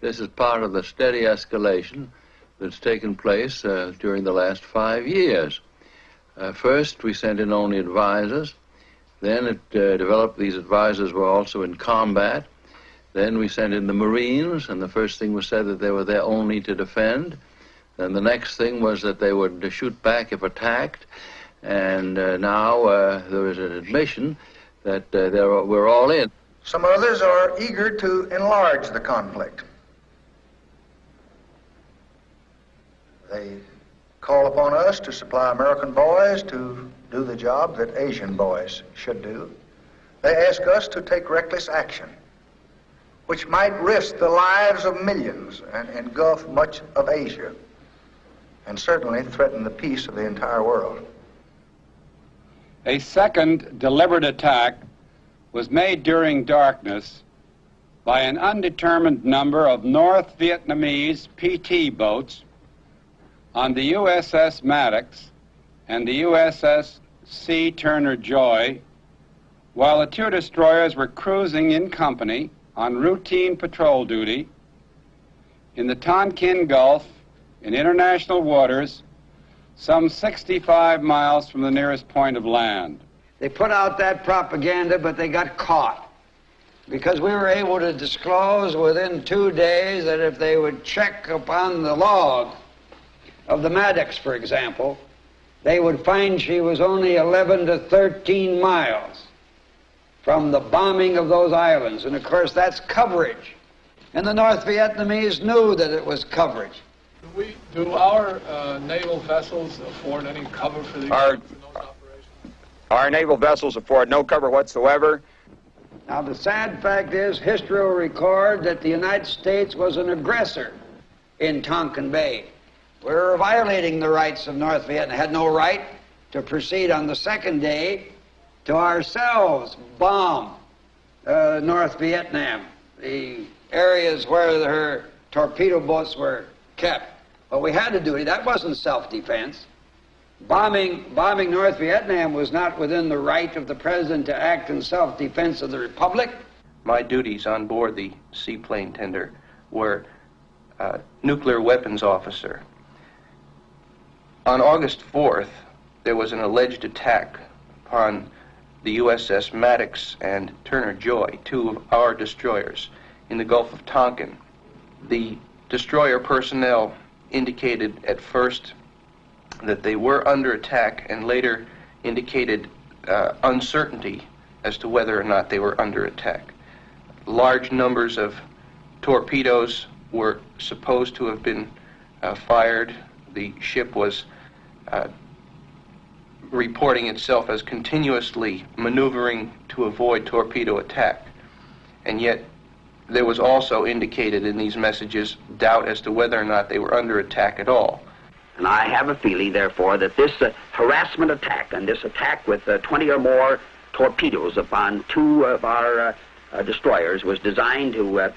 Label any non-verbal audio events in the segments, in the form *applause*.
This is part of the steady escalation that's taken place uh, during the last five years. Uh, first, we sent in only advisors. Then it uh, developed these advisors were also in combat. Then we sent in the Marines, and the first thing was said that they were there only to defend. Then the next thing was that they would shoot back if attacked. And uh, now uh, there is an admission that uh, we're all in. Some others are eager to enlarge the conflict. They call upon us to supply American boys to do the job that Asian boys should do. They ask us to take reckless action, which might risk the lives of millions and engulf much of Asia, and certainly threaten the peace of the entire world. A second deliberate attack was made during darkness by an undetermined number of North Vietnamese PT boats on the USS Maddox and the USS C. Turner Joy while the two destroyers were cruising in company on routine patrol duty in the Tonkin Gulf in international waters some 65 miles from the nearest point of land. They put out that propaganda, but they got caught because we were able to disclose within two days that if they would check upon the log of the Maddox, for example, they would find she was only 11 to 13 miles from the bombing of those islands. And of course, that's coverage. And the North Vietnamese knew that it was coverage. Do, we, do our uh, naval vessels afford any cover for these? Our, our naval vessels afford no cover whatsoever. Now, the sad fact is, history will record that the United States was an aggressor in Tonkin Bay. We were violating the rights of North Vietnam, had no right to proceed on the second day to ourselves bomb uh, North Vietnam, the areas where her torpedo boats were kept. But we had to do it. That wasn't self-defense. Bombing, bombing North Vietnam was not within the right of the president to act in self-defense of the republic. My duties on board the seaplane tender were uh, nuclear weapons officer. On August 4th, there was an alleged attack upon the USS Maddox and Turner Joy, two of our destroyers, in the Gulf of Tonkin. The destroyer personnel indicated at first that they were under attack and later indicated uh, uncertainty as to whether or not they were under attack. Large numbers of torpedoes were supposed to have been uh, fired. The ship was uh, reporting itself as continuously maneuvering to avoid torpedo attack. And yet, there was also indicated in these messages doubt as to whether or not they were under attack at all. And I have a feeling, therefore, that this uh, harassment attack and this attack with uh, 20 or more torpedoes upon two of our uh, uh destroyers was designed to uh,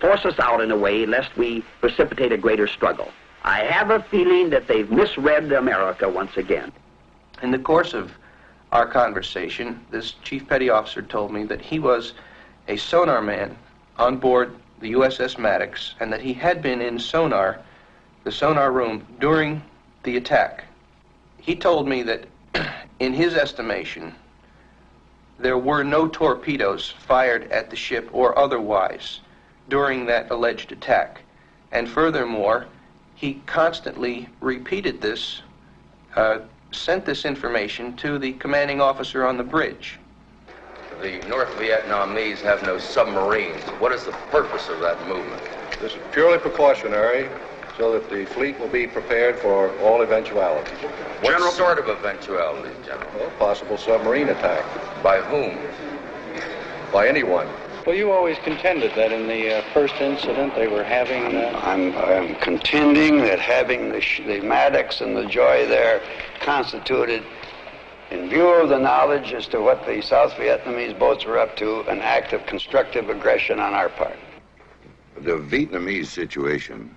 force us out in a way lest we precipitate a greater struggle. I have a feeling that they've misread America once again. In the course of our conversation, this chief petty officer told me that he was a sonar man on board the USS Maddox and that he had been in sonar the sonar room during the attack. He told me that, *clears throat* in his estimation, there were no torpedoes fired at the ship or otherwise during that alleged attack. And furthermore, he constantly repeated this, uh, sent this information to the commanding officer on the bridge. The North Vietnamese have no submarines. What is the purpose of that movement? This is purely precautionary so that the fleet will be prepared for all eventualities. What General, sort of eventualities, General? Well, possible submarine attack. By whom? By anyone. Well, you always contended that in the uh, first incident they were having. Uh... I'm, I'm, contending that having the, the Maddox and the Joy there constituted, in view of the knowledge as to what the South Vietnamese boats were up to, an act of constructive aggression on our part. The Vietnamese situation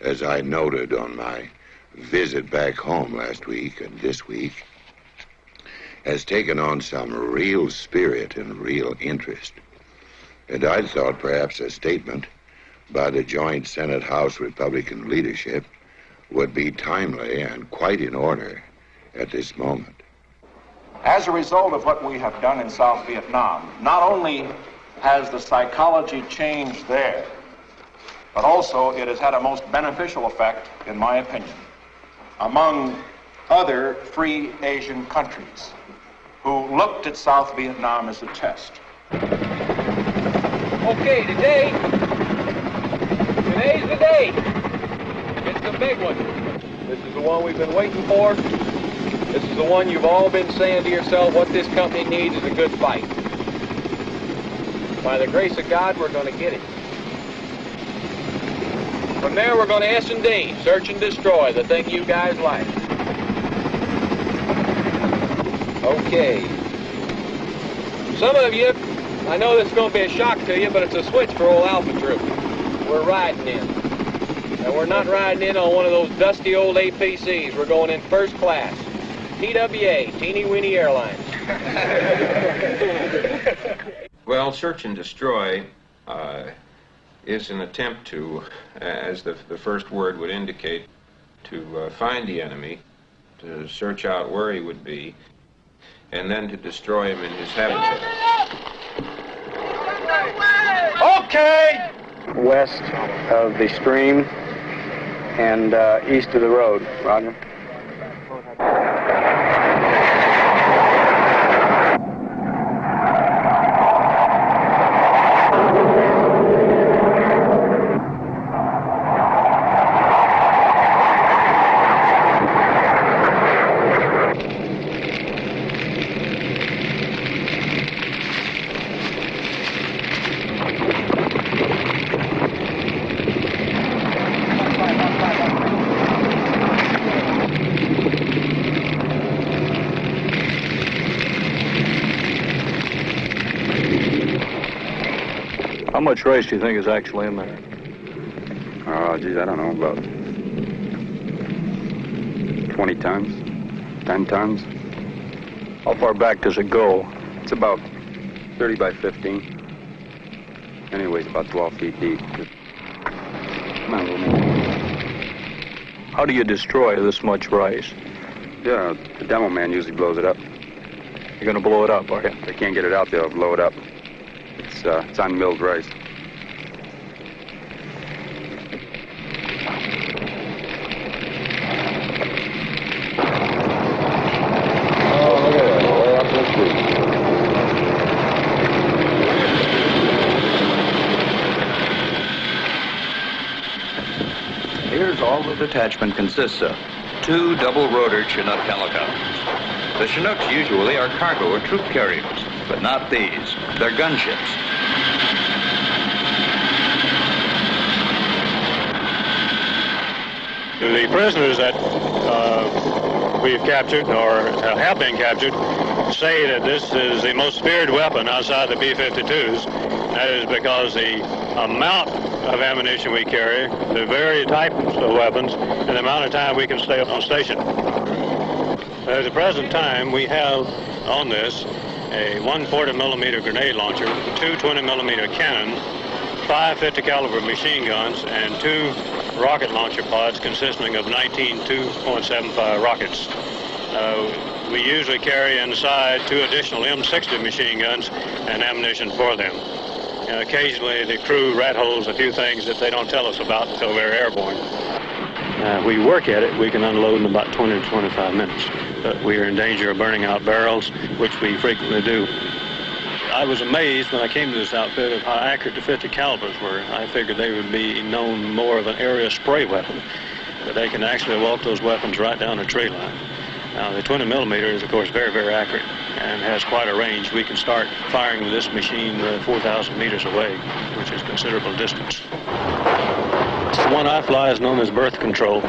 as I noted on my visit back home last week and this week, has taken on some real spirit and real interest. And I thought perhaps a statement by the joint Senate House Republican leadership would be timely and quite in order at this moment. As a result of what we have done in South Vietnam, not only has the psychology changed there, but also it has had a most beneficial effect, in my opinion, among other free Asian countries who looked at South Vietnam as a test. Okay, today, today's the day. It's the big one. This is the one we've been waiting for. This is the one you've all been saying to yourself, what this company needs is a good fight. By the grace of God, we're going to get it. From there, we're going to S&D, search and destroy, the thing you guys like. Okay. Some of you, I know this is going to be a shock to you, but it's a switch for old Alpha Troop. We're riding in. And we're not riding in on one of those dusty old APCs. We're going in first class. TWA, Teeny Weeny Airlines. *laughs* well, search and destroy uh, is an attempt to, as the, the first word would indicate, to uh, find the enemy, to search out where he would be, and then to destroy him in his habitat. Okay! West of the stream and uh, east of the road. Roger. Much rice do you think is actually in there? Oh, geez, I don't know, about 20 tons, 10 tons. How far back does it go? It's about 30 by 15. Anyways, about 12 feet deep. Come on, little. How do you destroy this much rice? Yeah, the demo man usually blows it up. You're gonna blow it up, are you? If they can't get it out, they'll blow it up. It's, uh, it's unmilled rice. detachment consists of two double-rotored Chinook helicopters. The Chinooks usually are cargo or troop carriers, but not these. They're gunships. The prisoners that uh, we've captured or have been captured say that this is the most feared weapon outside the B-52s. That is because the amount of ammunition we carry, the very types of weapons, and the amount of time we can stay on station. At the present time, we have on this a 140 millimeter grenade launcher, two 20 millimeter cannon, five 50 caliber machine guns, and two rocket launcher pods consisting of 19 2.75 rockets. Uh, we usually carry inside two additional M60 machine guns and ammunition for them. And occasionally the crew rat holes a few things that they don't tell us about until we're airborne. Uh, we work at it, we can unload in about 20 to 25 minutes. But we are in danger of burning out barrels, which we frequently do. I was amazed when I came to this outfit of how accurate the 50 calibers were. I figured they would be known more of an area spray weapon, but they can actually walk those weapons right down a tree line. Now, the 20 millimeter is, of course, very, very accurate and has quite a range. We can start firing with this machine uh, 4,000 meters away, which is considerable distance. The one I fly is known as birth control.